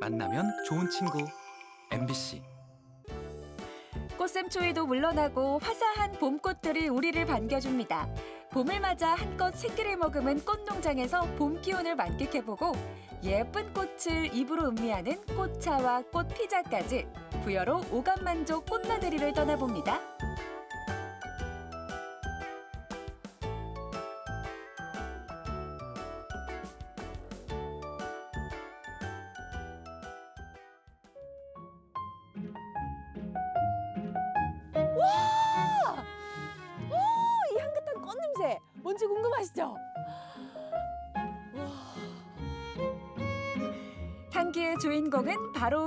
만나면 좋은 친구 MBC 꽃샘추위도 물러나고 화사한 봄꽃들이 우리를 반겨줍니다. 봄을 맞아 한껏 생기를 머금은 꽃농장에서 봄 기운을 만끽해보고 예쁜 꽃을 입으로 음미하는 꽃차와 꽃피자까지 부여로 오감만족 꽃나들이를 떠나봅니다.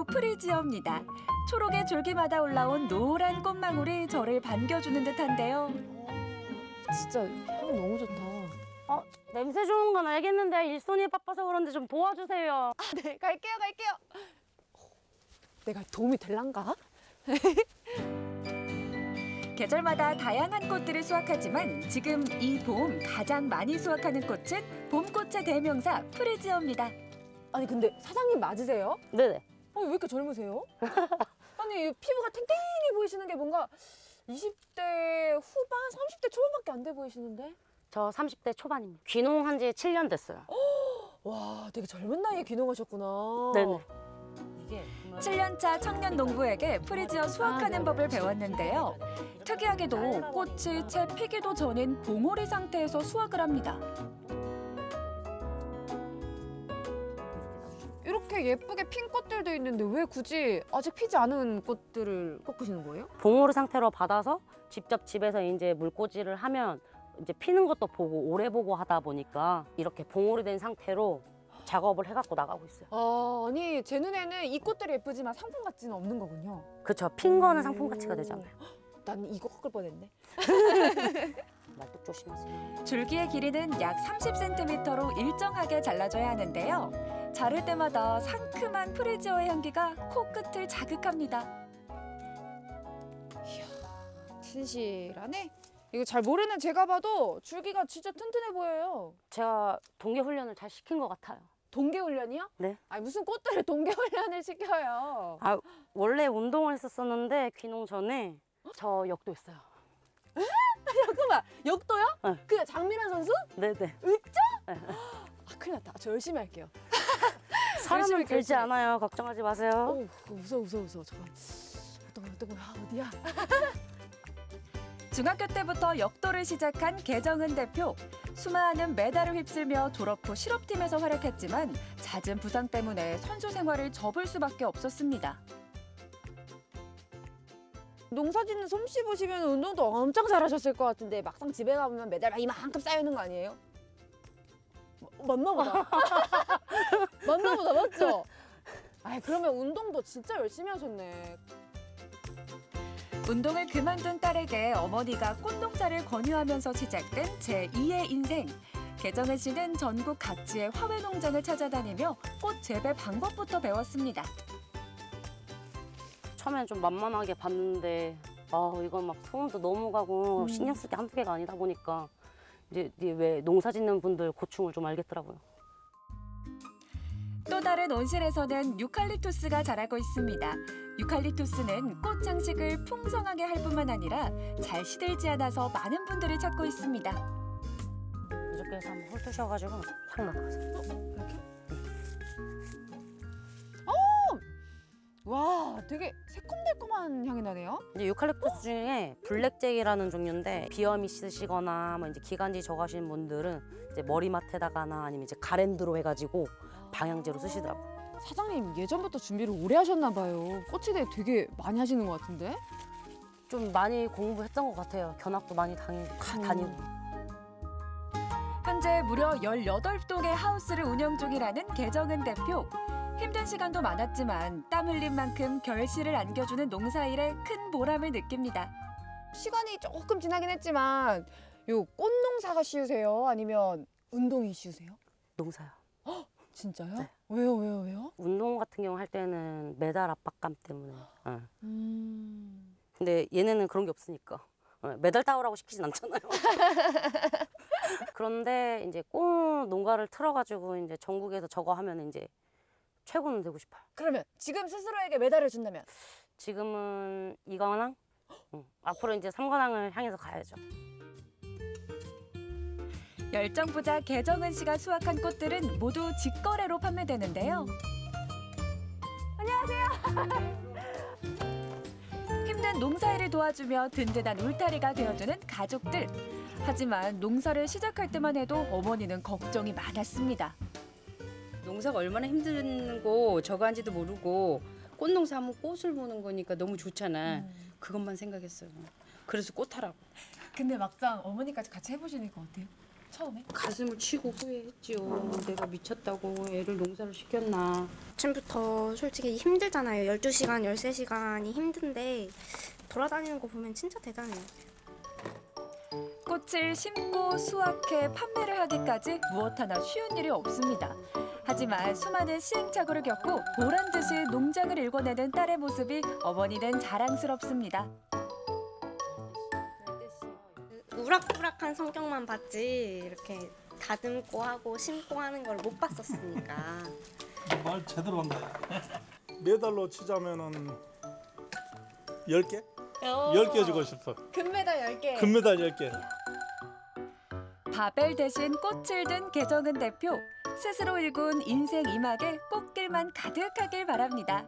프리지어입니다. 초록의 줄기마다 올라온 노란 꽃망울이 저를 반겨주는 듯한데요. 진짜 향 너무 좋다. 어, 냄새 좋은 건 알겠는데 일손이 바빠서 그런데 좀 도와주세요. 네, 갈게요, 갈게요. 내가 도움이 될란가? 계절마다 다양한 꽃들을 수확하지만 지금 이 봄 가장 많이 수확하는 꽃은 봄꽃의 대명사 프리지어입니다. 아니 근데 사장님 맞으세요? 네네. 어, 왜 이렇게 젊으세요? 아니 이 피부가 탱탱이 보이시는 게 뭔가 20대 후반, 30대 초반밖에 안 돼 보이시는데? 저 30대 초반입니다. 귀농한 지 7년 됐어요. 와, 되게 젊은 나이에 귀농하셨구나. 네네. 7년차 청년 농부에게 프리지어 수확하는 법을 배웠는데요. 특이하게도 꽃이 채 피기도 전인 봉오리 상태에서 수확을 합니다. 이렇게 예쁘게 핀 꽃들도 있는데 왜 굳이 아직 피지 않은 꽃들을 꺾으시는 거예요? 봉오르 상태로 받아서 직접 집에서 이제 물꽂이를 하면 이제 피는 것도 보고 오래 보고 하다 보니까 이렇게 봉오리 된 상태로 작업을 해갖고 나가고 있어요. 아, 아니 제 눈에는 이 꽃들이 예쁘지만 상품 가치는 없는 거군요. 그쵸. 핀 거는 상품 가치가 되잖아요. 난 이거 꺾을 뻔했네. 말뚝 조심하세요. 줄기의 길이는 약 30cm로 일정하게 잘라줘야 하는데요. 자를 때마다 상큼한 프리지어의 향기가 코끝을 자극합니다. 진실하네. 이거 잘 모르는 제가 봐도 줄기가 진짜 튼튼해 보여요. 제가 동계 훈련을 잘 시킨 것 같아요. 동계 훈련이요? 네. 아니 무슨 꽃들을 동계 훈련을 시켜요? 아, 원래 운동을 했었었는데 귀농 전에 저 역도 했어요. 잠깐만 역도요? 네. 그 장미란 선수? 네네. 아 큰일 났다. 저 열심히 할게요. 사람은 되지. 않아요. 걱정하지 마세요. 어우 무서워 무서워 무서워. 잠깐. 어떤 거 어떤 거야 어디야? 중학교 때부터 역도를 시작한 개정은 대표. 수많은 메달을 휩쓸며 졸업 후 실업팀에서 활약했지만 잦은 부상 때문에 선수 생활을 접을 수밖에 없었습니다. 농사 짓는 솜씨 보시면 운동도 엄청 잘하셨을 것 같은데 막상 집에 가보면 메달 막 이만큼 쌓여 있는 거 아니에요? 마- 맞나 보다. 맞나 보다 맞죠? 아 그러면 운동도 진짜 열심히 하셨네. 운동을 그만둔 딸에게 어머니가 꽃농사를 권유하면서 시작된 제2의 인생. 개정은 씨는 전국 각지의 화훼 농장을 찾아다니며 꽃 재배 방법부터 배웠습니다. 처음엔 좀 만만하게 봤는데 아 이건 막 소음도 너무 가고 음. 신경 쓸 게 한두 개가 아니다 보니까 이제, 이제 왜 농사 짓는 분들 고충을 좀 알겠더라고요. 또 다른 온실에서는 유칼립투스가 자라고 있습니다. 유칼립투스는 꽃 장식을 풍성하게 할 뿐만 아니라 잘 시들지 않아서 많은 분들이 찾고 있습니다. 이렇게 해서 한번 훑으셔가지고 탁 나가세요. 와 되게 새콤달콤한 향이 나네요. 이제 유칼립투스 중에 블랙잭이라는 종류인데 비염 있으시거나 뭐 이제 기관지 적하신 분들은 이제 머리맡에다가나 아니면 이제 가랜드로 해가지고 방향제로 쓰시더라고요. 사장님 예전부터 준비를 오래 하셨나 봐요. 꽃에 대해 되게 많이 하시는 것 같은데? 좀 많이 공부했던 것 같아요. 견학도 많이 다니, 가- 다니고. 현재 무려 18동의 하우스를 운영 중이라는 개정은 대표. 힘든 시간도 많았지만 땀 흘린 만큼 결실을 안겨주는 농사일에 큰 보람을 느낍니다. 시간이 조금 지나긴 했지만 요 꽃농사가 쉬우세요? 아니면 운동이 쉬우세요? 농사요. 진짜요? 네. 왜요 왜요 왜요? 운동 같은 경우 할 때는 메달 압박감 때문에. 어. 음... 근데 얘네는 그런 게 없으니까. 어, 메달 따오라고 시키진 않잖아요. 그런데 이제 꽃 농가를 틀어가지고 이제 전국에서 저거 하면 이제 최고는 되고 싶어요. 그러면 지금 스스로에게 메달을 준다면 지금은 이관왕? 응. 앞으로 이제 삼관왕을 향해서 가야죠. 열정 부자 개정은 씨가 수확한 꽃들은 모두 직거래로 판매되는데요. 안녕하세요. 힘든 농사일을 도와주며 든든한 울타리가 되어주는 가족들. 하지만 농사를 시작할 때만 해도 어머니는 걱정이 많았습니다. 농사가 얼마나 힘든고 저거 한지도 모르고 꽃 농사 하면 꽃을 보는 거니까 너무 좋잖아. 그것만 생각했어요. 그래서 꽃 하라고. 근데 막상 어머니까지 같이 해보시니까 어때요? 처음에? 가슴을 치고 후회했지요. 내가 미쳤다고 애를 농사를 시켰나. 아침부터 솔직히 힘들잖아요. 12시간, 13시간이 힘든데 돌아다니는 거 보면 진짜 대단해요. 꽃을 심고 수확해 판매를 하기까지 무엇 하나 쉬운 일이 없습니다. 하지만 수많은 시행착오를 겪고 보란 듯이 농장을 일궈내는 딸의 모습이 어머니는 자랑스럽습니다. 우락부락한 성격만 봤지 이렇게 다듬고 하고 심고 하는 걸 못 봤었으니까. 말 제대로 한다. 메달로 치자면은 10개? 10개 주고 싶어. 금메달 10개. 금메달 10개. 바벨 대신 꽃을 든 개정은 대표. 스스로 일군 인생 이막에 꽃길만 가득하길 바랍니다.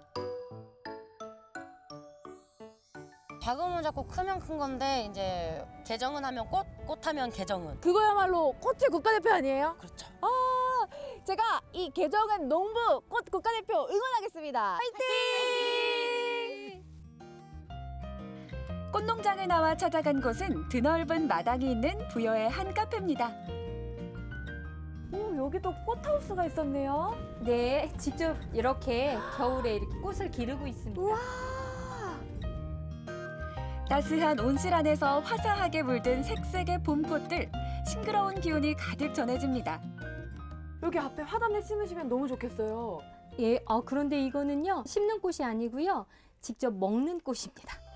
작으면 자꾸 크면 큰 건데 이제 개정은 하면 꽃, 꽃하면 개정은. 그거야말로 꽃의 국가대표 아니에요? 그렇죠. 제가 이 개정은 농부 꽃 국가대표 응원하겠습니다. 화이팅! 꽃농장을 나와 찾아간 곳은 드넓은 마당이 있는 부여의 한 카페입니다. 오, 여기도 꽃하우스가 있었네요. 네, 직접 이렇게 겨울에 이렇게 꽃을 기르고 있습니다. 따스한 온실 안에서 화사하게 물든 색색의 봄꽃들, 싱그러운 기운이 가득 전해집니다. 여기 앞에 화단을 심으시면 너무 좋겠어요. 예, 어, 그런데 이거는요, 심는 꽃이 아니고요, 직접 먹는 꽃입니다.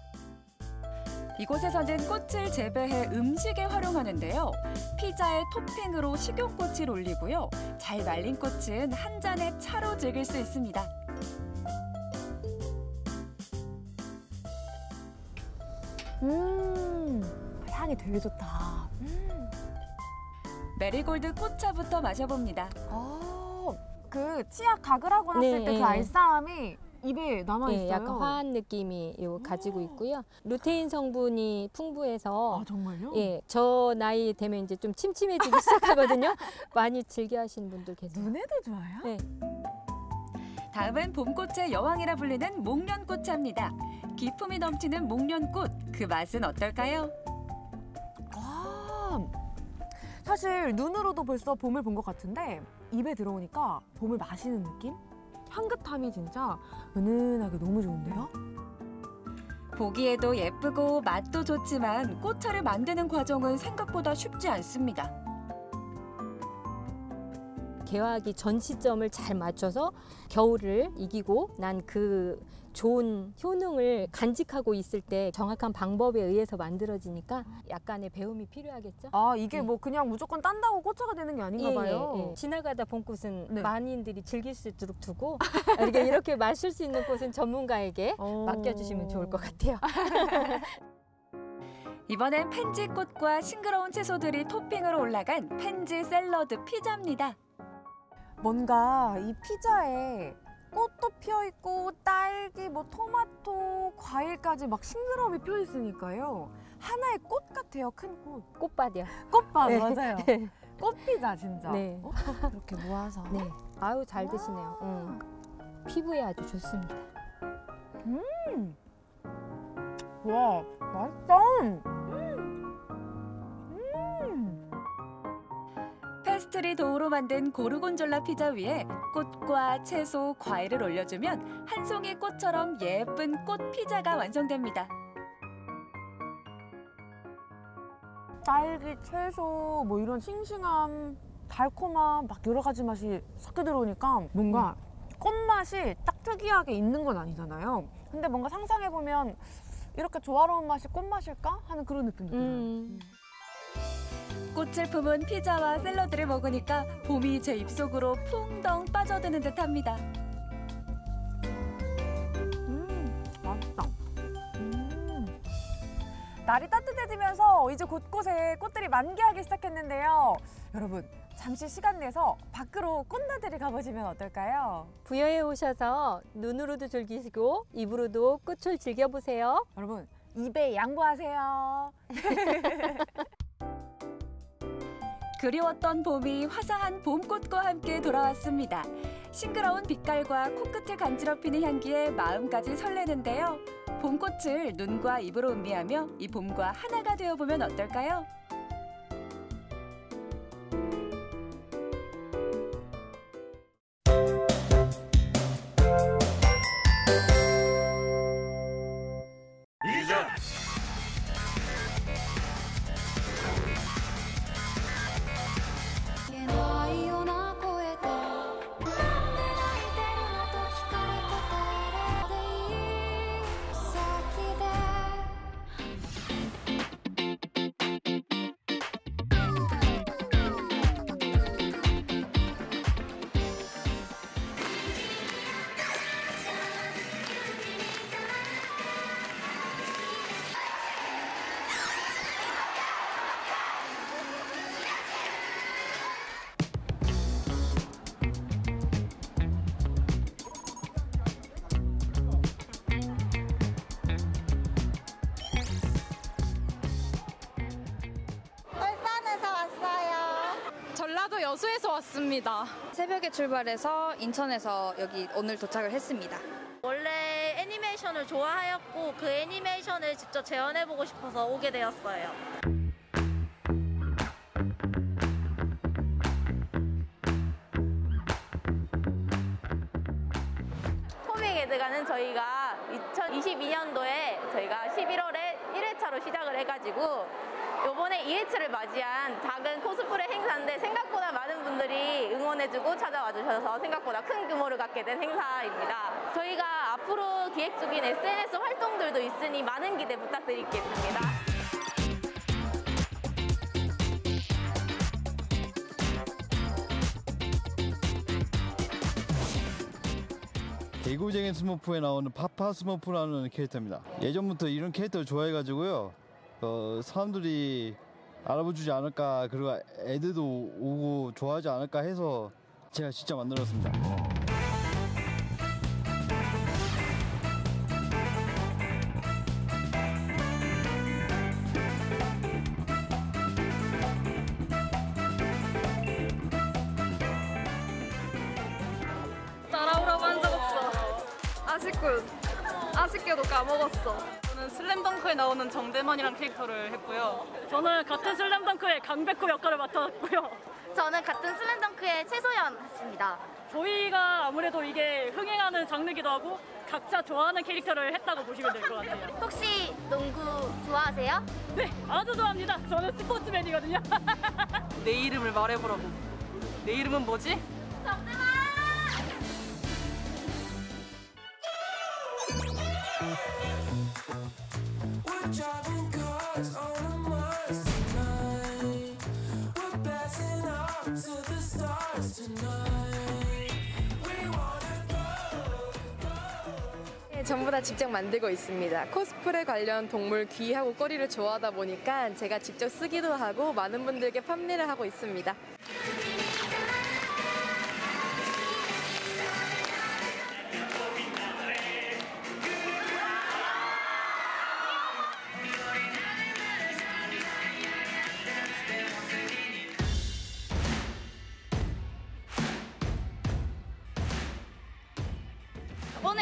이곳에서는 꽃을 재배해 음식에 활용하는데요. 피자에 토핑으로 식용꽃을 올리고요. 잘 말린 꽃은 한 잔의 차로 즐길 수 있습니다. 음, 향이 되게 좋다. 메리골드 꽃차부터 마셔봅니다. 아, 그 치약 가글하고 났을 네, 때그 네. 알싸함이 입에 남아 있어요. 예, 약간 화한 느낌이 요 가지고 있고요. 루테인 성분이 풍부해서 아 정말요? 예, 저 나이 되면 이제 좀 침침해지기 시작하거든요. 많이 즐겨 하시는 분들 계세요. 눈에도 좋아요? 네. 다음은 봄꽃의 여왕이라 불리는 목련꽃차입니다. 기품이 넘치는 목련꽃, 그 맛은 어떨까요? 아, 사실 눈으로도 벌써 봄을 본 것 같은데 입에 들어오니까 봄을 마시는 느낌? 향긋함이 진짜 은은하게 너무 좋은데요? 보기에도 예쁘고 맛도 좋지만 꽃차를 만드는 과정은 생각보다 쉽지 않습니다. 개화하기 전 시점을 잘 맞춰서 겨울을 이기고 난 그 좋은 효능을 간직하고 있을 때 정확한 방법에 의해서 만들어지니까 약간의 배움이 필요하겠죠. 아 이게 네. 뭐 그냥 무조건 딴다고 꽃차가 되는 게 아닌가 봐요. 예, 예. 지나가다 본 꽃은 네. 많이들이 즐길 수 있도록 두고 이렇게, 이렇게 마실 수 있는 꽃은 전문가에게 어. 맡겨주시면 좋을 것 같아요. 이번엔 펜지꽃과 싱그러운 채소들이 토핑으로 올라간 펜지 샐러드 피자입니다. 뭔가 이 피자에 피어 있고 딸기, 뭐 토마토, 과일까지 막 싱그러움이 피어 있으니까요. 하나의 꽃 같아요, 큰 꽃. 꽃밭이요. 꽃밥 네. 맞아요. 꽃피자 진짜. 네. 어? 이렇게 모아서. 네. 아유 잘 드시네요. 음. 피부에 아주 좋습니다. 와 맛있다. 페스트리 dough로 만든 고르곤졸라 피자 위에 꽃과 채소, 과일을 올려주면 한 송이 꽃처럼 예쁜 꽃 피자가 완성됩니다. 딸기, 채소, 뭐 이런 싱싱함, 달콤함 막 여러 가지 맛이 섞여 들어오니까 뭔가 꽃맛이 딱 특이하게 있는 건 아니잖아요. 근데 뭔가 상상해 보면 이렇게 조화로운 맛이 꽃맛일까 하는 그런 느낌도 들어요. 음. 꽃을 품은 피자와 샐러드를 먹으니까 봄이 제 입속으로 풍덩 빠져드는 듯합니다. 음, 맛있다. 음. 날이 따뜻해지면서 이제 곳곳에 꽃들이 만개하기 시작했는데요. 여러분, 잠시 시간 내서 밖으로 꽃나들이 가보시면 어떨까요? 부여에 오셔서 눈으로도 즐기시고 입으로도 꽃을 즐겨보세요. 여러분, 입에 양보하세요. 그리웠던 봄이 화사한 봄꽃과 함께 돌아왔습니다. 싱그러운 빛깔과 코끝을 간지럽히는 향기에 마음까지 설레는데요. 봄꽃을 눈과 입으로 음미하며 이 봄과 하나가 되어보면 어떨까요? 여수에서 왔습니다. 새벽에 출발해서 인천에서 여기 오늘 도착을 했습니다. 원래 애니메이션을 좋아하였고 그 애니메이션을 직접 재현해보고 싶어서 오게 되었어요. 코믹 에드가는 저희가 2022년도에 저희가 11월에 1회차로 시작을 해가지고 요번에 2회차를 맞이한 작은 코스프레 행사인데 생각보다 많은 분들이 응원해주고 찾아와 주셔서 생각보다 큰 규모를 갖게 된 행사입니다. 저희가 앞으로 기획 중인 SNS 활동들도 있으니 많은 기대 부탁드리겠습니다. 개구쟁이 스머프에 나오는 파파 스머프라는 캐릭터입니다. 예전부터 이런 캐릭터를 좋아해가지고요. 어, 사람들이 알아봐주지 않을까 그리고 애들도 오고 좋아하지 않을까 해서 제가 진짜 만들었습니다. 아쉽게도 까먹었어. 저는 슬램덩크에 나오는 정대만이란 캐릭터를 했고요. 저는 같은 슬램덩크의 강백호 역할을 맡았고요. 저는 같은 슬램덩크의 최소연 했습니다. 저희가 아무래도 이게 흥행하는 장르기도 하고 각자 좋아하는 캐릭터를 했다고 보시면 될 것 같아요. 혹시 농구 좋아하세요? 네, 아주 좋아합니다. 저는 스포츠맨이거든요. 내 이름을 말해보라고. 내 이름은 뭐지? Cars 전부 다 직접 만들고 있습니다. 코스프레 관련 동물 귀하고 꼬리를 좋아하다 보니까 제가 직접 쓰기도 하고 많은 분들께 판매를 하고 있습니다.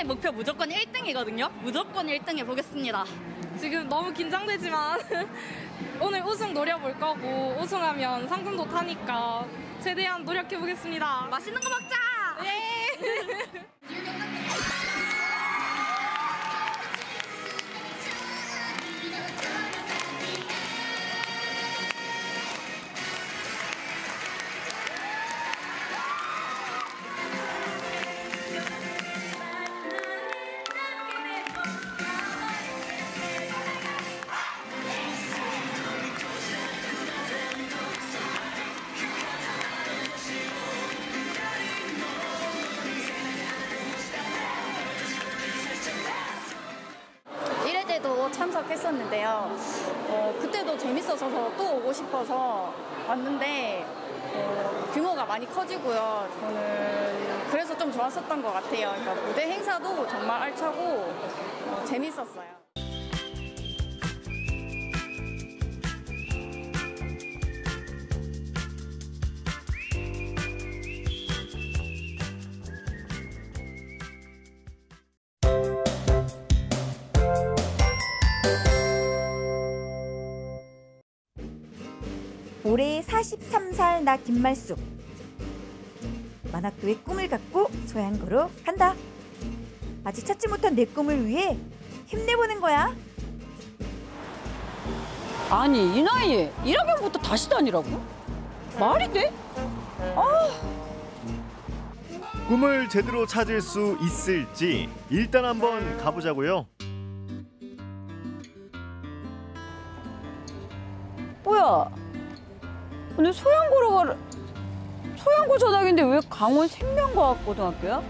오늘 목표 무조건 1등이거든요. 무조건 1등 해보겠습니다. 지금 너무 긴장되지만 오늘 우승 노려볼 거고 우승하면 상금도 타니까 최대한 노력해보겠습니다. 맛있는 거 먹자! 예! 참석했었는데요. 어, 그때도 재밌어서 또 오고 싶어서 왔는데 어, 규모가 많이 커지고요. 저는 그래서 좀 좋았었던 것 같아요. 그러니까 무대 행사도 정말 알차고 어, 재밌었어요. 43살 나 김말숙 만학도의 꿈을 갖고 소양고로 간다 아직 찾지 못한 내 꿈을 위해 힘내보는 거야 아니 이 나이에 1학년부터 다시 다니라고? 말이 돼? 꿈을 제대로 찾을 수 있을지 일단 한번 가보자고요. 뭐야? 근데 소양고로 가 소양고 전학인데 왜 강원 생명과학고등학교야?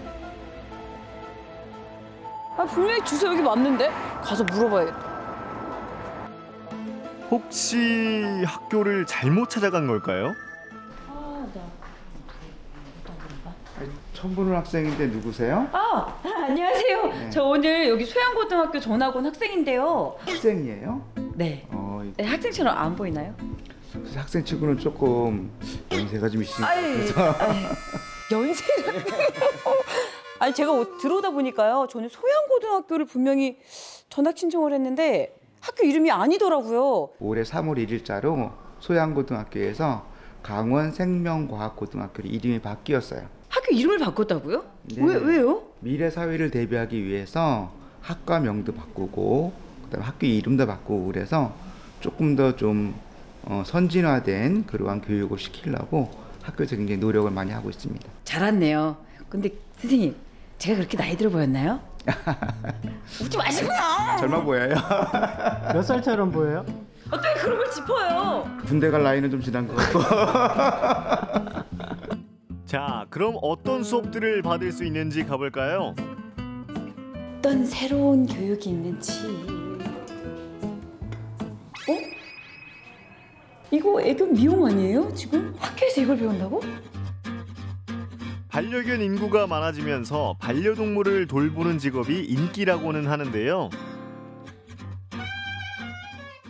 아 분명히 주소 여기 맞는데 가서 물어봐야겠다. 혹시 학교를 잘못 찾아간 걸까요? 처음 보는 학생인데 누구세요? 아 안녕하세요. 네. 저 오늘 여기 소양고등학교 전학 온 학생인데요. 학생이에요? 네. 어, 네, 학생처럼 안 보이나요? 그래서 학생 치고는 조금 연세가 좀 있으니까 그래서 연세를 아니 제가 어- 들어오다 보니까요 저는 소양고등학교를 분명히 전학 신청을 했는데 학교 이름이 아니더라고요 올해 3월 1일자로 소양고등학교에서 강원 생명과학고등학교로 이름이 바뀌었어요. 학교 이름을 바꿨다고요? 네. 왜 왜요? 미래 사회를 대비하기 위해서 학과 명도 바꾸고 그다음에 학교 이름도 바꾸고 그래서 조금 더 좀 어, 선진화된 그러한 교육을 시키려고 학교에서 굉장히 노력을 많이 하고 있습니다. 잘 왔네요 근데 선생님 제가 그렇게 나이 들어 보였나요? 웃지 마시고요 젊어 보여요. 몇 살처럼 보여요? 어떻게 그런 걸 짚어요 군대 갈 나이는 좀 지난 것 같고. 자, 그럼 어떤 수업들을 받을 수 있는지 가볼까요? 어떤 새로운 교육이 있는지 이거 애교 미용 아니에요? 지금 학교에서 이걸 배운다고? 반려견 인구가 많아지면서 반려동물을 돌보는 직업이 인기라고는 하는데요.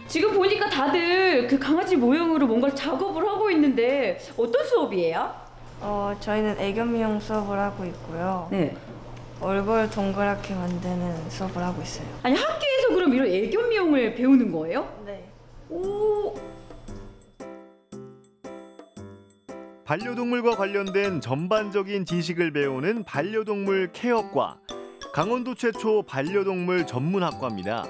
지금 보니까 다들 그 강아지 모형으로 뭔가 작업을 하고 있는데 어떤 수업이에요? 어, 저희는 애견 미용 수업을 하고 있고요. 네. 얼굴 동그랗게 만드는 수업을 하고 있어요. 아니 학교에서 그럼 이런 애견 미용을 배우는 거예요? 네. 오, 반려동물과 관련된 전반적인 지식을 배우는 반려동물 케어과 강원도 최초 반려동물 전문학과입니다.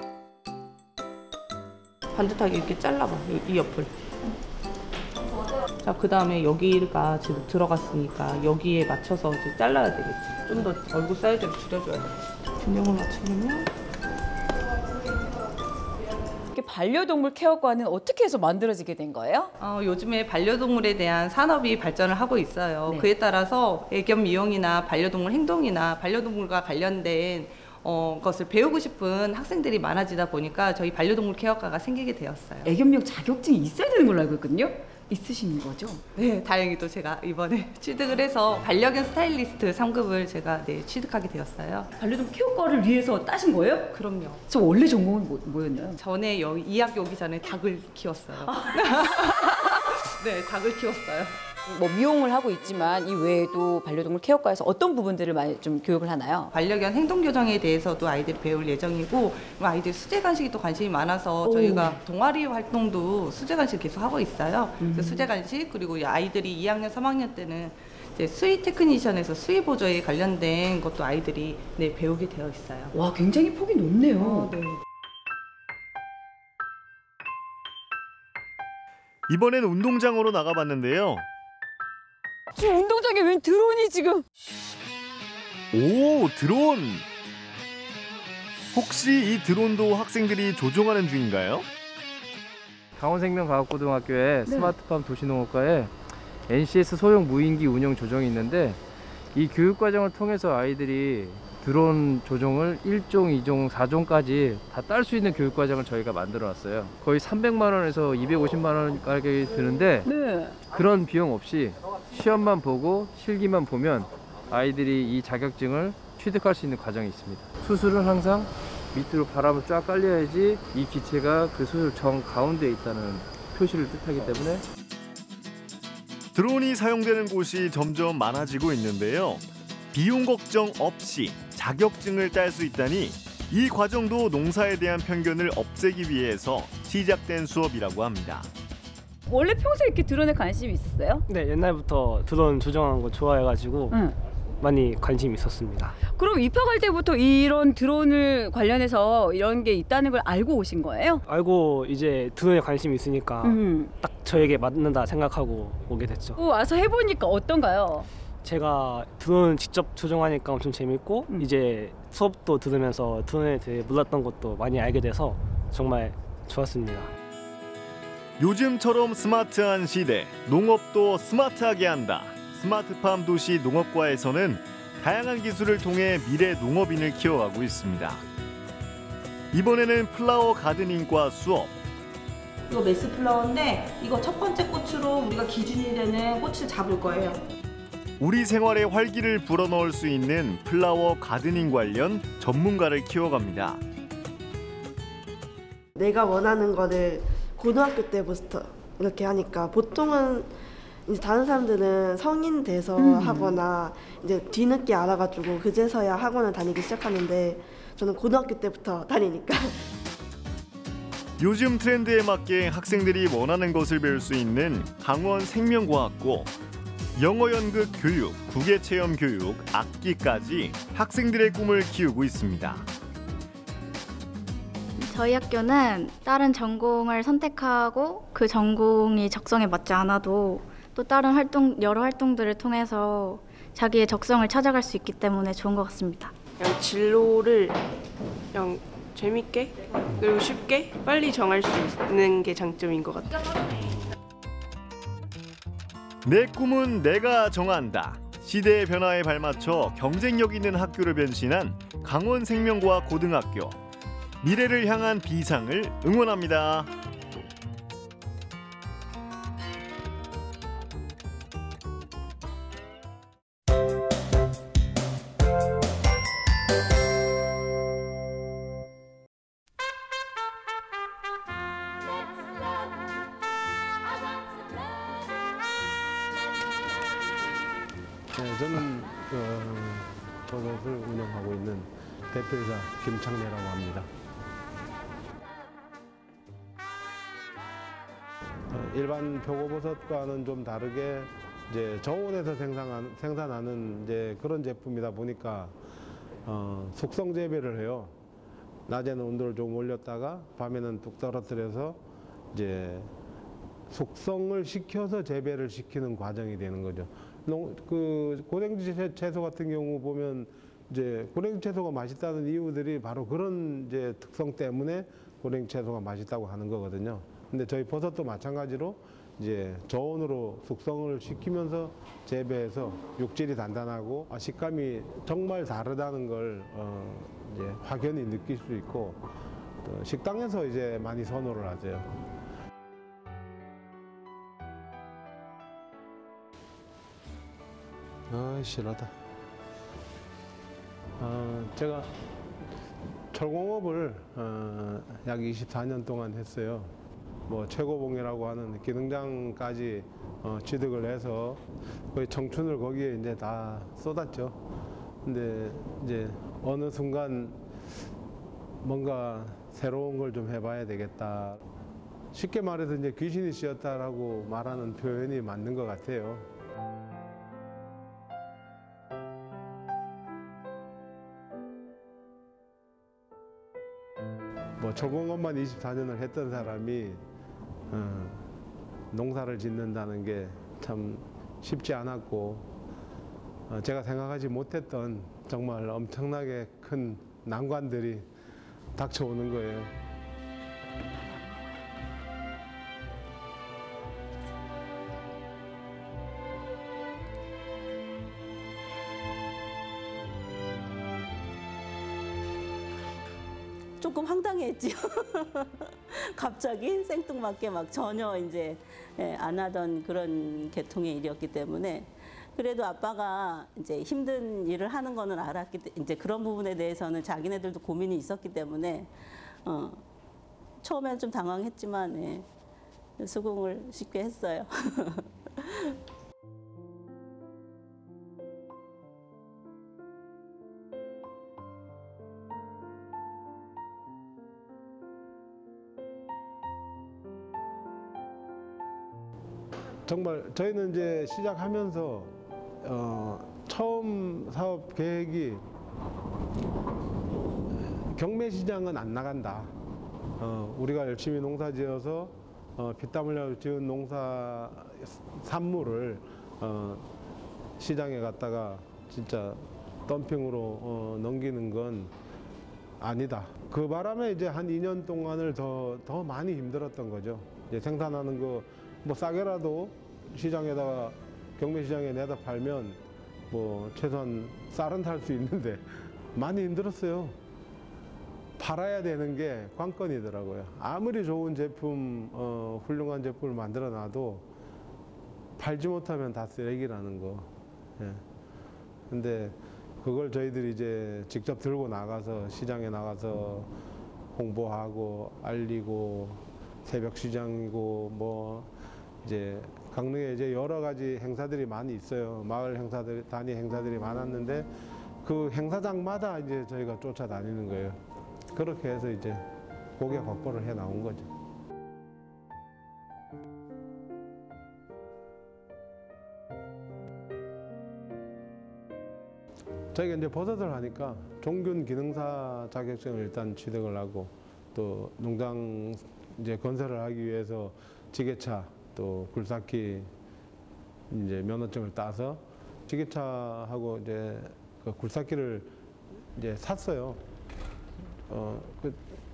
반듯하게 이렇게 잘라봐 이, 이 옆을. 자 그 다음에 여기가 지금 들어갔으니까 여기에 맞춰서 이제 잘라야 되겠지. 좀 더 얼굴 사이즈를 줄여줘야 돼. 균형을 맞추려면 반려동물 케어과는 어떻게 해서 만들어지게 된 거예요? 어, 요즘에 반려동물에 대한 산업이 발전을 하고 있어요 네. 그에 따라서 애견 미용이나 반려동물 행동이나 반려동물과 관련된 어, 것을 배우고 싶은 학생들이 많아지다 보니까 저희 반려동물 케어과가 생기게 되었어요 애견 미용 자격증이 있어야 되는 걸로 알고 있거든요. 있으신 거죠? 네, 다행히도 제가 이번에 취득을 해서 반려견 스타일리스트 3급을 제가 네, 취득하게 되었어요. 반려동물 케어과를 위해서 따신 거예요? 그럼요. 저 원래 전공은 뭐, 뭐였나요? 전에 여기 이 학교 오기 전에 닭을 키웠어요. 네, 닭을 키웠어요. 뭐 미용을 하고 있지만 이 외에도 반려동물 케어과에서 어떤 부분들을 많이 좀 교육을 하나요? 반려견 행동 교정에 대해서도 아이들이 배울 예정이고 그리고 아이들 수제 간식이 또 관심이 많아서 오. 저희가 동아리 활동도 수제 간식 계속 하고 있어요. 음. 그래서 수제 간식 그리고 이 아이들이 2학년, 3학년 때는 이제 수의 테크니션에서 수의 보조에 관련된 것도 아이들이 네, 배우게 되어 있어요. 와, 굉장히 폭이 높네요. 어, 네. 이번엔 운동장으로 나가봤는데요. 지금 운동장에 웬 드론이 지금 오, 드론! 혹시 이 드론도 학생들이 조종하는 중인가요? 강원생명과학고등학교의 스마트팜 도시농업과에 NCS 소형 무인기 운영 조정이 있는데 이 교육 과정을 통해서 아이들이 드론 조종을 1종, 2종, 4종까지 다 딸 수 있는 교육 과정을 저희가 만들어 놨어요. 거의 300만 원에서 250만 원 가격이 드는데 네. 그런 비용 없이 시험만 보고 실기만 보면 아이들이 이 자격증을 취득할 수 있는 과정이 있습니다. 수술은 항상 밑으로 바람을 쫙 깔려야지 이 기체가 그 수술 정 가운데에 있다는 표시를 뜻하기 때문에 드론이 사용되는 곳이 점점 많아지고 있는데요. 비용 걱정 없이 자격증을 딸 수 있다니 이 과정도 농사에 대한 편견을 없애기 위해서 시작된 수업이라고 합니다. 원래 평소에 이렇게 드론에 관심이 있었어요? 네, 옛날부터 드론 조정하는 거 좋아해가지고 많이 관심 있었습니다. 그럼 입학할 때부터 이런 드론을 관련해서 이런 게 있다는 걸 알고 오신 거예요? 알고 이제 드론에 관심이 있으니까 음. 딱 저에게 맞는다 생각하고 오게 됐죠. 또 와서 해보니까 어떤가요? 제가 드론 직접 조종하니까 엄청 재밌고 이제 수업도 들으면서 드론에 대해 몰랐던 것도 많이 알게 돼서 정말 좋았습니다. 요즘처럼 스마트한 시대, 농업도 스마트하게 한다. 스마트팜 도시 농업과에서는 다양한 기술을 통해 미래 농업인을 키워가고 있습니다. 이번에는 flower gardening과 수업, 이거 mass flower인데 이거 첫 번째 꽃으로 우리가 기준이 되는 꽃을 잡을 거예요. 우리 생활에 활기를 불어넣을 수 있는 flower gardening 관련 전문가를 키워갑니다. 내가 원하는 거를 고등학교 때부터 이렇게 하니까 보통은 이제 다른 사람들은 성인 돼서 음. 하거나 이제 뒤늦게 알아가지고 그제서야 학원을 다니기 시작하는데 저는 고등학교 때부터 다니니까 요즘 트렌드에 맞게 학생들이 원하는 것을 배울 수 있는 강원 생명과학고 영어 연극 교육, 국외 체험 교육, 악기까지 학생들의 꿈을 키우고 있습니다. 저희 학교는 다른 전공을 선택하고 그 전공이 적성에 맞지 않아도 또 다른 활동 여러 활동들을 통해서 자기의 적성을 찾아갈 수 있기 때문에 좋은 것 같습니다. 그냥 진로를 그냥 재밌게 그리고 쉽게 빨리 정할 수 있는 게 장점인 것 같아요. 내 꿈은 내가 정한다. 시대의 변화에 발맞춰 경쟁력 있는 학교를 변신한 강원 생명과학 고등학교. 미래를 향한 비상을 응원합니다. 버섯과는 좀 다르게 이제 저온에서 생산한, 생산하는 이제 그런 제품이다 보니까 어, 숙성 재배를 해요. 낮에는 온도를 좀 올렸다가 밤에는 뚝 떨어뜨려서 이제 숙성을 시켜서 재배를 시키는 과정이 되는 거죠. 농, 그 고랭지 채- 채소 같은 경우 보면 이제 고랭지 채소가 맛있다는 이유들이 바로 그런 이제 특성 때문에 고랭지 채소가 맛있다고 하는 거거든요. 근데 저희 버섯도 마찬가지로 이제 저온으로 숙성을 시키면서 재배해서 육질이 단단하고 아, 식감이 정말 다르다는 걸 어, 이제 확연히 느낄 수 있고 또 식당에서 이제 많이 선호를 하세요. 아, 실하다. 어, 제가 철공업을 어, 약 24년 동안 했어요. 뭐 최고봉이라고 하는 기능장까지 어, 취득을 해서 거의 청춘을 거기에 이제 다 쏟았죠. 근데 이제 어느 순간 뭔가 새로운 걸 좀 해봐야 되겠다. 쉽게 말해서 이제 귀신이 씌었다라고 말하는 표현이 맞는 것 같아요. 뭐 전공업만 24년을 했던 사람이 어, 농사를 짓는다는 게 참 쉽지 않았고 어, 제가 생각하지 못했던 정말 엄청나게 큰 난관들이 닥쳐오는 거예요. 했지요. 갑자기 생뚱맞게 막 전혀 이제 예, 안 하던 그런 계통의 일이었기 때문에 그래도 아빠가 이제 힘든 일을 하는 거는 알았기 때 이제 그런 부분에 대해서는 자기네들도 고민이 있었기 때문에 어, 처음에는 좀 당황했지만 예, 수긍을 쉽게 했어요. 정말 저희는 이제 시작하면서 어, 처음 사업 계획이 경매 시장은 안 나간다. 어, 우리가 열심히 농사 지어서 어, 피땀 흘려 지은 농사 산물을 어, 시장에 갔다가 진짜 덤핑으로 어, 넘기는 건 아니다. 그 바람에 이제 한 2년 동안을 더, 더 많이 힘들었던 거죠. 이제 생산하는 거 뭐 싸게라도 시장에다가 경매 시장에 내다 팔면 뭐 최소한 쌀은 살 수 있는데 많이 힘들었어요. 팔아야 되는 게 관건이더라고요. 아무리 좋은 제품, 어, 훌륭한 제품을 만들어 놔도 팔지 못하면 다 쓰레기라는 거. 예. 근데 그걸 저희들이 이제 직접 들고 나가서 시장에 나가서 홍보하고 알리고 새벽 시장이고 뭐 이제 강릉에 이제 여러 가지 행사들이 많이 있어요. 마을 행사들, 단위 행사들이 많았는데 그 행사장마다 이제 저희가 쫓아다니는 거예요. 그렇게 해서 이제 고객 확보를 해 나온 거죠. 저희가 이제 버섯을 하니까 종균 기능사 자격증을 일단 취득을 하고 또 농장 이제 건설을 하기 위해서 지게차 또 굴삭기 이제 면허증을 따서 지게차하고 이제 그 굴삭기를 이제 샀어요. 어, 그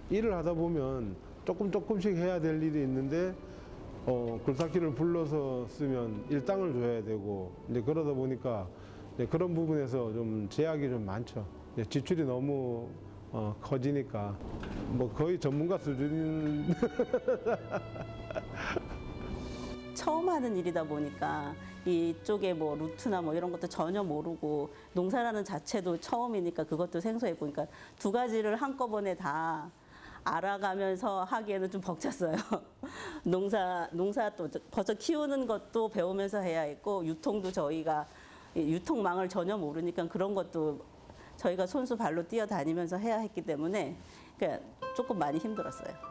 일을 하다 보면 조금 조금씩 해야 될 일이 있는데 어, 굴삭기를 불러서 쓰면 일당을 줘야 되고 이제 그러다 보니까 이제 그런 부분에서 좀 제약이 좀 많죠. 이제 지출이 너무 어, 커지니까 뭐 거의 전문가 수준인 처음 하는 일이다 보니까 이쪽에 뭐 루트나 뭐 이런 것도 전혀 모르고 농사라는 자체도 처음이니까 그것도 생소했고 그러니까 두 가지를 한꺼번에 다 알아가면서 하기에는 좀 벅찼어요. 농사 농사 또 버섯 키우는 것도 배우면서 해야 했고 유통도 저희가 이 유통망을 전혀 모르니까 그런 것도 저희가 손수 발로 뛰어다니면서 해야 했기 때문에 그러니까 조금 많이 힘들었어요.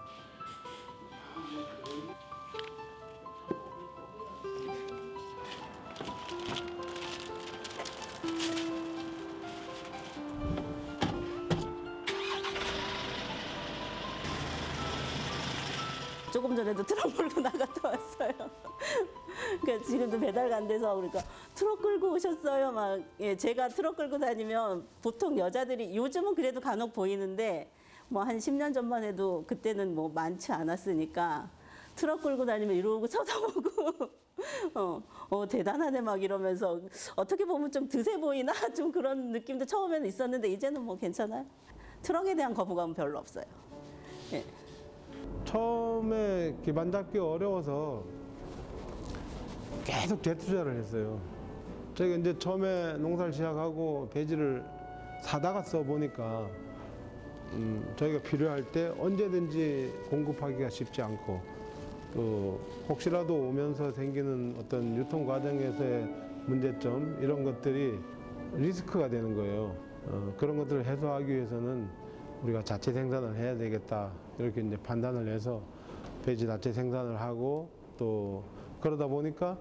조금 전에도 트럭 몰고 나갔다 왔어요. 그러니까 지금도 배달 안 돼서 그러니까 트럭 끌고 오셨어요. 막 예, 제가 트럭 끌고 다니면 보통 여자들이 요즘은 그래도 간혹 보이는데 뭐 한 10년 전만 해도 그때는 뭐 많지 않았으니까 트럭 끌고 다니면 이러고 쳐다보고 어, 어 대단하네 막 이러면서 어떻게 보면 좀 드세 보이나 좀 그런 느낌도 처음에는 있었는데 이제는 뭐 괜찮아요. 트럭에 대한 거부감은 별로 없어요. 예. 처음에 기반 잡기가 어려워서 계속 재투자를 했어요. 저희가 이제 처음에 농사를 시작하고 배지를 사다가 써보니까 음, 저희가 필요할 때 언제든지 공급하기가 쉽지 않고 또 혹시라도 오면서 생기는 어떤 유통 과정에서의 문제점 이런 것들이 리스크가 되는 거예요. 어, 그런 것들을 해소하기 위해서는 우리가 자체 생산을 해야 되겠다 이렇게 이제 판단을 해서 배지 자체 생산을 하고 또 그러다 보니까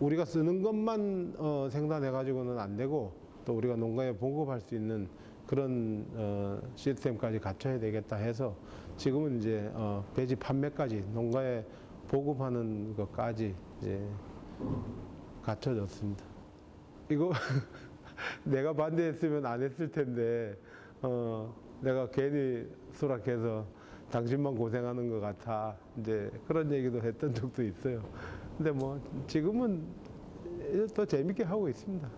우리가 쓰는 것만 어, 생산해 가지고는 안 되고 또 우리가 농가에 보급할 수 있는 그런 어, 시스템까지 갖춰야 되겠다 해서 지금은 이제 어, 배지 판매까지 농가에 보급하는 것까지 이제 갖춰졌습니다. 이거 내가 반대했으면 안 했을 텐데 어, 내가 괜히 수락해서 당신만 고생하는 것 같아 이제 그런 얘기도 했던 적도 있어요. 근데 뭐 지금은 더 재밌게 하고 있습니다.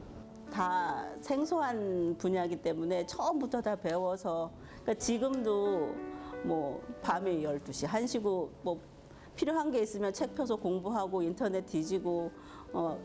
다 생소한 분야이기 때문에 처음부터 다 배워서 그러니까 지금도 뭐 밤에 12시, 1시고 뭐 필요한 게 있으면 책 펴서 공부하고 인터넷 뒤지고 어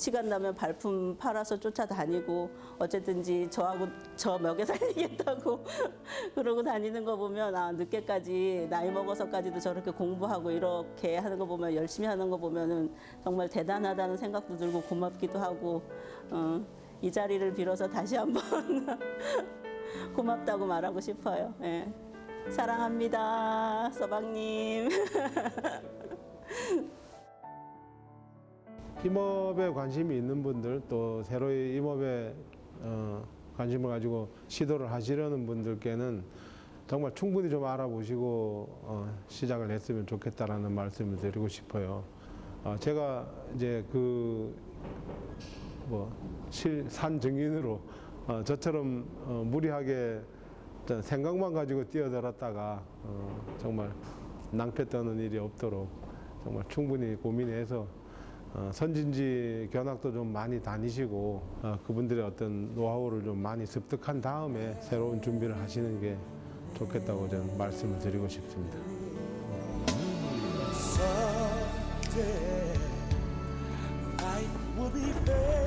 시간 나면 발품 팔아서 쫓아다니고 어쨌든지 저하고 저 먹여 살리겠다고 그러고 다니는 거 보면 아 늦게까지 나이 먹어서까지도 저렇게 공부하고 이렇게 하는 거 보면 열심히 하는 거 보면은 정말 대단하다는 생각도 들고 고맙기도 하고 어, 이 자리를 빌어서 다시 한번 고맙다고 말하고 싶어요. 예. 사랑합니다, 서방님. 임업에 관심이 있는 분들 또 새로이 임업에 어, 관심을 가지고 시도를 하시려는 분들께는 정말 충분히 좀 알아보시고 어, 시작을 했으면 좋겠다라는 말씀을 드리고 싶어요. 어, 제가 이제 그 뭐산 증인으로 어, 저처럼 어, 무리하게 생각만 가지고 뛰어들었다가 어, 정말 낭패 떠는 일이 없도록 정말 충분히 고민해서 어, 선진지 견학도 좀 많이 다니시고 어, 그분들의 어떤 노하우를 좀 많이 습득한 다음에 새로운 준비를 하시는 게 좋겠다고 저는 말씀을 드리고 싶습니다. Someday